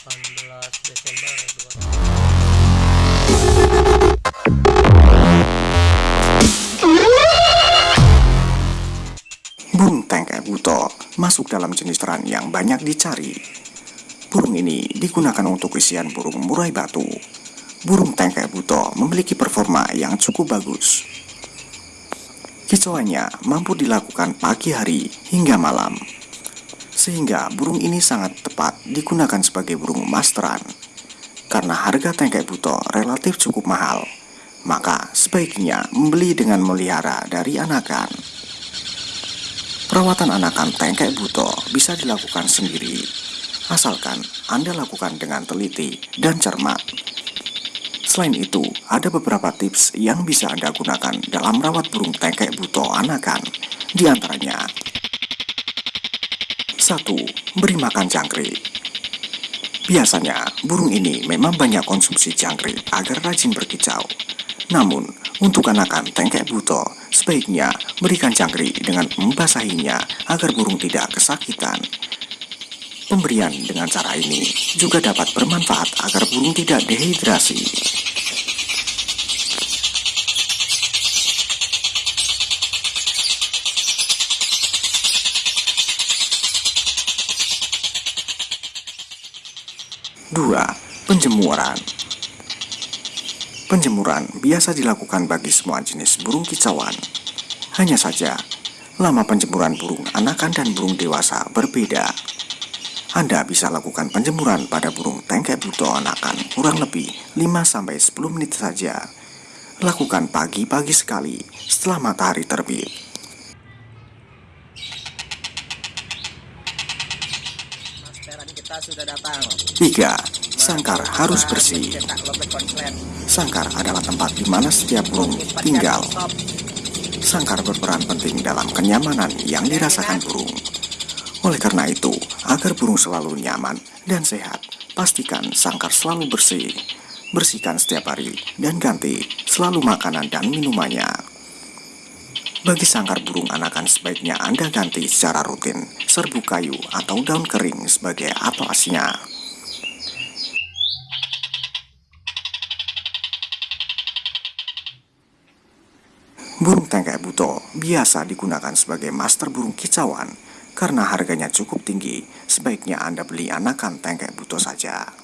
Desember 2000. Burung tengkek buto masuk dalam jenis terang yang banyak dicari. Burung ini digunakan untuk isian burung murai batu. Burung tengkek buto memiliki performa yang cukup bagus. Kicauannya mampu dilakukan pagi hari hingga malam sehingga burung ini sangat tepat digunakan sebagai burung masteran. Karena harga tengkek buto relatif cukup mahal, maka sebaiknya membeli dengan melihara dari anakan. Perawatan anakan tengkek buto bisa dilakukan sendiri, asalkan Anda lakukan dengan teliti dan cermat. Selain itu, ada beberapa tips yang bisa Anda gunakan dalam merawat burung tengkek buto anakan, di antaranya 1. Beri makan jangkrik Biasanya, burung ini memang banyak konsumsi jangkrik agar rajin berkicau. Namun, untuk anakan tengkek buto, sebaiknya berikan jangkrik dengan membasahinya agar burung tidak kesakitan. Pemberian dengan cara ini juga dapat bermanfaat agar burung tidak dehidrasi. 2. Penjemuran Penjemuran biasa dilakukan bagi semua jenis burung kicauan. Hanya saja, lama penjemuran burung anakan dan burung dewasa berbeda. Anda bisa lakukan penjemuran pada burung tengkek buto anakan kurang lebih 5-10 menit saja. Lakukan pagi-pagi sekali setelah matahari terbit. 3. Sangkar harus bersih. Sangkar adalah tempat di mana setiap burung tinggal. Sangkar berperan penting dalam kenyamanan yang dirasakan burung. Oleh karena itu, agar burung selalu nyaman dan sehat, pastikan sangkar selalu bersih. Bersihkan setiap hari dan ganti selalu makanan dan minumannya. Bagi sangkar burung anakan sebaiknya Anda ganti secara rutin serbuk kayu atau daun kering sebagai atlasnya. Burung tengkek buto biasa digunakan sebagai master burung kicauan karena harganya cukup tinggi. Sebaiknya Anda beli anakan tengkek buto saja.